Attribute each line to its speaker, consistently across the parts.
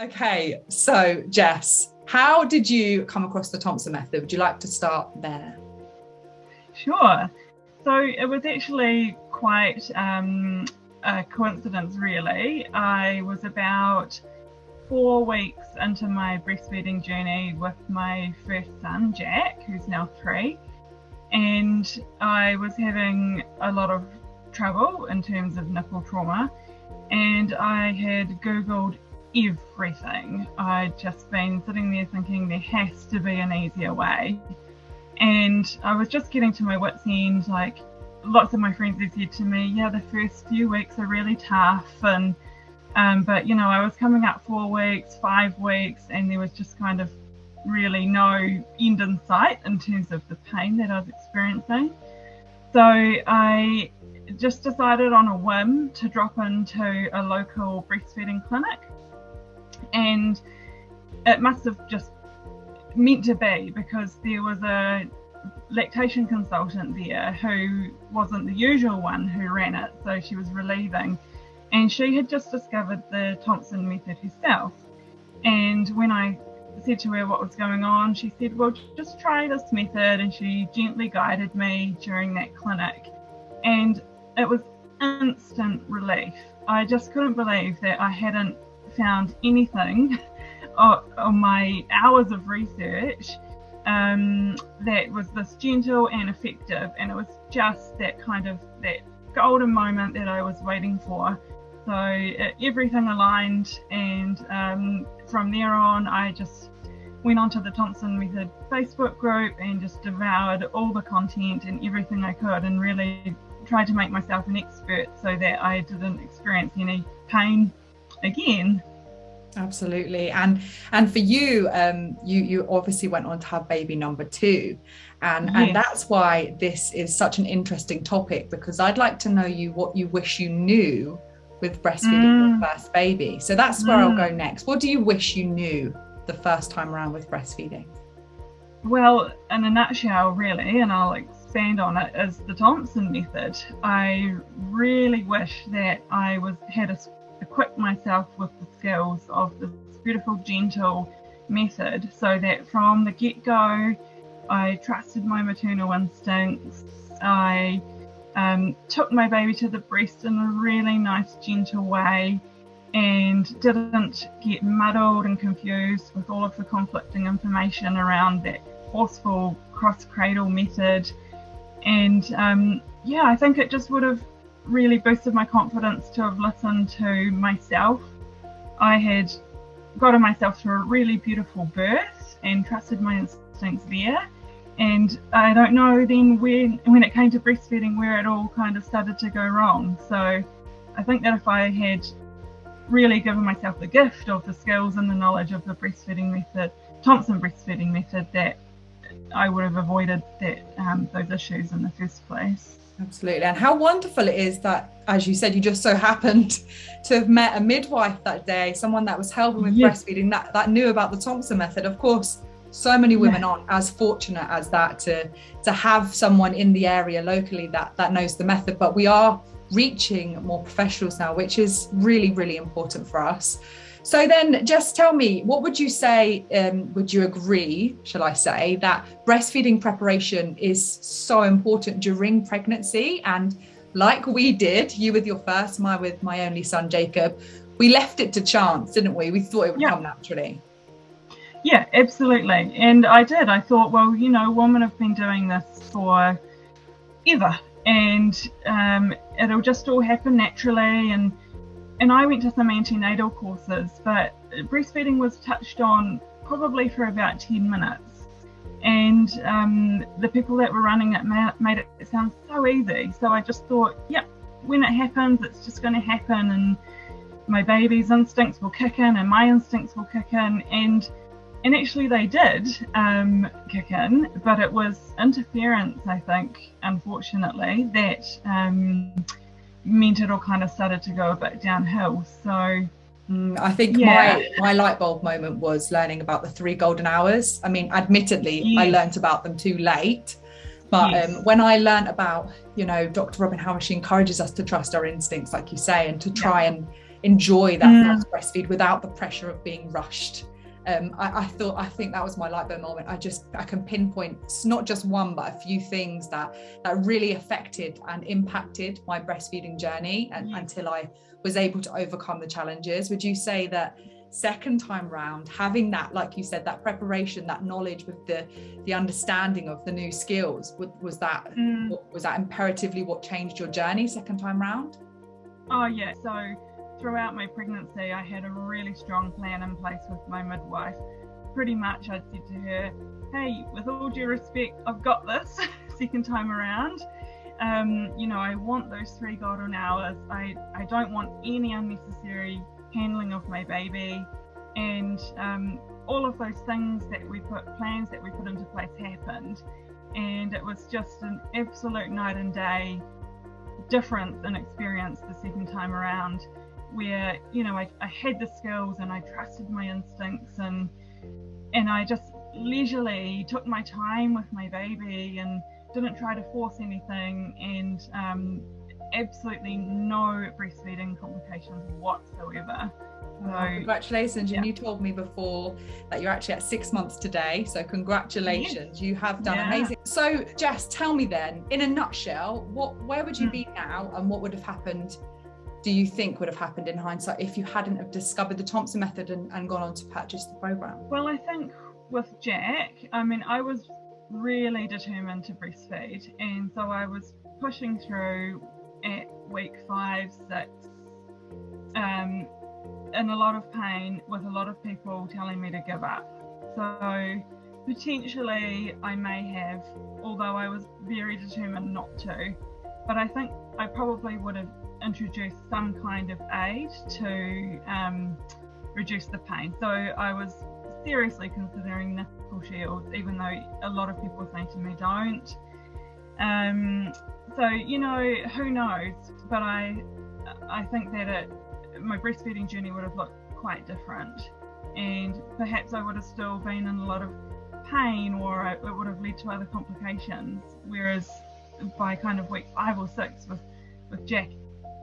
Speaker 1: Okay, so Jess, how did you come across the Thompson method? Would you like to start there?
Speaker 2: Sure. So it was actually quite um, a coincidence, really. I was about four weeks into my breastfeeding journey with my first son, Jack, who's now three, and I was having a lot of trouble in terms of nipple trauma. And I had Googled everything. I'd just been sitting there thinking there has to be an easier way. And I was just getting to my wits' end. Like lots of my friends had said to me, yeah, the first few weeks are really tough. And, um, but you know, I was coming up four weeks, five weeks, and there was just kind of really no end in sight in terms of the pain that I was experiencing. So I just decided on a whim to drop into a local breastfeeding clinic and it must have just meant to be because there was a lactation consultant there who wasn't the usual one who ran it, so she was relieving. And she had just discovered the Thompson method herself. And when I said to her what was going on, she said, Well, just try this method. And she gently guided me during that clinic. And it was instant relief. I just couldn't believe that I hadn't found anything on my hours of research um, that was this gentle and effective, and it was just that kind of that golden moment that I was waiting for. So everything aligned, and um, from there on, I just went onto the Thompson Method Facebook group and just devoured all the content and everything I could, and really tried to make myself an expert so that I didn't experience any pain again
Speaker 1: absolutely and and for you um you you obviously went on to have baby number two and and that's why this is such an interesting topic because i'd like to know you what you wish you knew with breastfeeding mm. your first baby so that's where mm. i'll go mm. next what do you wish you knew the first time around with breastfeeding
Speaker 2: well in a nutshell really and i'll expand on it is the thompson method i really wish that i was had a equip myself with the skills of this beautiful, gentle method so that from the get go, I trusted my maternal instincts. I um, took my baby to the breast in a really nice, gentle way and didn't get muddled and confused with all of the conflicting information around that forceful cross cradle method. And um, yeah, I think it just would have really boosted my confidence to have listened to myself. I had gotten myself through a really beautiful birth and trusted my instincts there. And I don't know then when when it came to breastfeeding where it all kind of started to go wrong. So I think that if I had really given myself the gift of the skills and the knowledge of the breastfeeding method, Thompson breastfeeding method, that I would have avoided that um, those issues in the first place.
Speaker 1: Absolutely. And how wonderful it is that, as you said, you just so happened to have met a midwife that day, someone that was helping with yes. breastfeeding that, that knew about the Thompson method. Of course, so many women yeah. aren't as fortunate as that to to have someone in the area locally that that knows the method. But we are reaching more professionals now, which is really, really important for us. So then just tell me, what would you say, um, would you agree, shall I say, that breastfeeding preparation is so important during pregnancy? And like we did, you with your first, my with my only son, Jacob, we left it to chance, didn't we? We thought it would yeah. come naturally.
Speaker 2: Yeah, absolutely. And I did. I thought, well, you know, women have been doing this for ever and um, it'll just all happen naturally and and I went to some antenatal courses, but breastfeeding was touched on probably for about 10 minutes. And um, the people that were running it made it sound so easy. So I just thought, yep, when it happens, it's just going to happen. And my baby's instincts will kick in and my instincts will kick in. And and actually they did um, kick in, but it was interference, I think, unfortunately, that um, meant it all kind of started to go a bit downhill. So
Speaker 1: mm, I think yeah. my my light bulb moment was learning about the three golden hours. I mean, admittedly, yes. I learned about them too late. But yes. um, when I learned about, you know, Dr. Robin, how she encourages us to trust our instincts, like you say, and to try yeah. and enjoy that mm. breastfeed without the pressure of being rushed. Um, I, I, thought I think that was my light bulb moment. I just I can pinpoint not just one but a few things that that really affected and impacted my breastfeeding journey and, mm. until I was able to overcome the challenges. Would you say that second time round having that like you said that preparation that knowledge with the the understanding of the new skills was, was that mm. was that imperatively what changed your journey second time round
Speaker 2: oh yeah so throughout my pregnancy i had a really strong plan in place with my midwife. Pretty much i'd said to her hey with all due respect i've got this second time around. Um, you know i want those three golden hours. I i don't want any unnecessary handling of my baby, and um, all of those things that we put, plans that we put into place happened. And it was just an absolute night and day difference in experience the second time around, where, you know, I, I had the skills and I trusted my instincts and and I just leisurely took my time with my baby and didn't try to force anything and um, absolutely no breastfeeding complications whatsoever.
Speaker 1: So, congratulations. Yeah. And you told me before that you're actually at six months today. So, congratulations. Yes. You have done yeah. amazing. So, Jess, tell me then, in a nutshell, what where would you mm. be now and what would have happened? Do you think would have happened in hindsight if you hadn't have discovered the Thompson method and, and gone on to purchase the program?
Speaker 2: Well, I think with Jack, I mean, I was really determined to breastfeed. And so I was pushing through at week five, six, um, in a lot of pain with a lot of people telling me to give up. So potentially I may have, although I was very determined not to, but I think I probably would have introduced some kind of aid to um, reduce the pain. So I was seriously considering nipple shields, even though a lot of people say to me don't. Um, so you know, who knows? But I, I think that it, my breastfeeding journey would have looked quite different, and perhaps I would have still been in a lot of pain, or it would have led to other complications. Whereas by kind of week five or six with with Jack,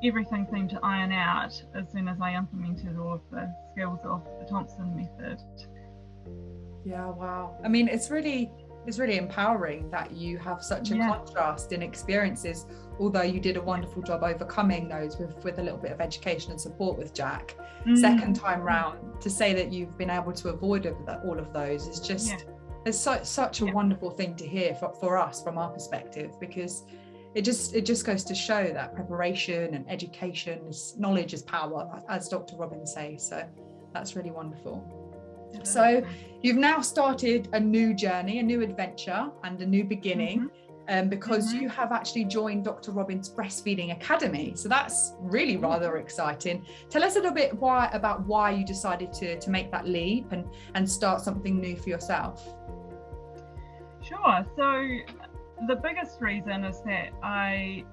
Speaker 2: everything seemed to iron out as soon as I implemented all of the skills of the Thompson method.
Speaker 1: Yeah, wow. I mean, it's really it's really empowering that you have such a yeah. contrast in experiences although you did a wonderful job overcoming those with with a little bit of education and support with jack mm. second time round to say that you've been able to avoid all of those is just yeah. it's so, such a yeah. wonderful thing to hear for, for us from our perspective because it just it just goes to show that preparation and education is knowledge is power as dr robin's says so that's really wonderful so you've now started a new journey, a new adventure, and a new beginning. Mm-hmm. Um, because mm-hmm. you have actually joined Dr. Robin's Breastfeeding Academy. So that's really mm-hmm. rather exciting. Tell us a little bit why about why you decided to to make that leap and and start something new for yourself.
Speaker 2: Sure. So the biggest reason is that I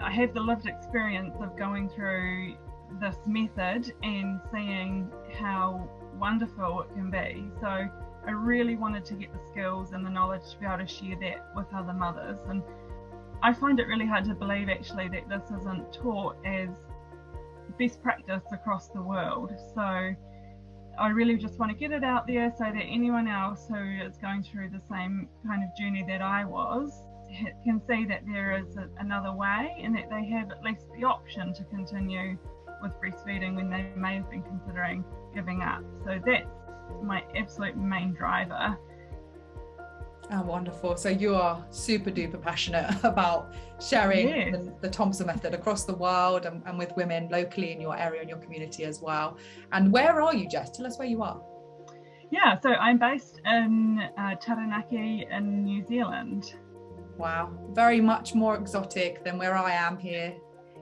Speaker 2: I have the lived experience of going through this method and seeing how wonderful it can be. So I really wanted to get the skills and the knowledge to be able to share that with other mothers. And I find it really hard to believe actually that this isn't taught as best practice across the world. So I really just want to get it out there so that anyone else who is going through the same kind of journey that I was can see that there is a, another way and that they have at least the option to continue with breastfeeding when they may have been considering giving up. So that's my absolute main driver.
Speaker 1: Oh, wonderful. So you are super duper passionate about sharing yes. the, the, Thompson method across the world and, and, with women locally in your area and your community as well. And where are you, Jess? Tell us where you are.
Speaker 2: Yeah, so I'm based in uh, Taranaki in New Zealand.
Speaker 1: Wow, very much more exotic than where I am here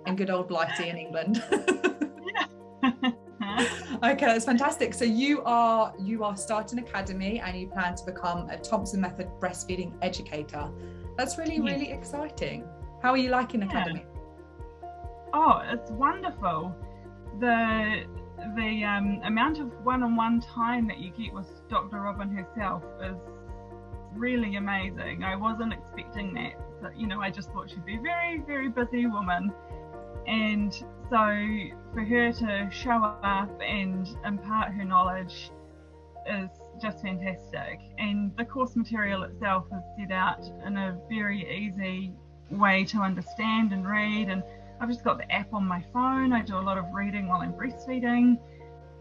Speaker 1: in good old Blighty in England. okay, that's fantastic. So you are you are starting academy and you plan to become a Thompson Method breastfeeding educator. That's really yes. really exciting. How are you liking yeah. academy?
Speaker 2: Oh, it's wonderful. The the um, amount of one-on-one time that you get with Dr. Robin herself is really amazing. I wasn't expecting that. But, you know, I just thought she'd be a very, very busy woman And so for her to show up and impart her knowledge is just fantastic. And the course material itself is set out in a very easy way to understand and read. And I've just got the app on my phone. I do a lot of reading while I'm breastfeeding.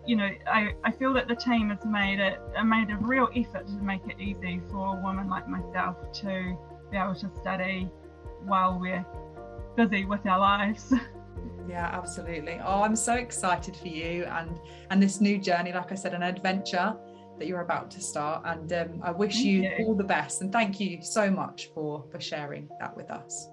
Speaker 2: You know, I, I feel that the team has made it made a real effort to make it easy for a woman like myself to be able to study while we're busy with our lives.
Speaker 1: Yeah, absolutely. Oh, I'm so excited for you and and this new journey. Like I said, an adventure that you're about to start. And um, I wish you, you all the best. And thank you so much for for sharing that with us.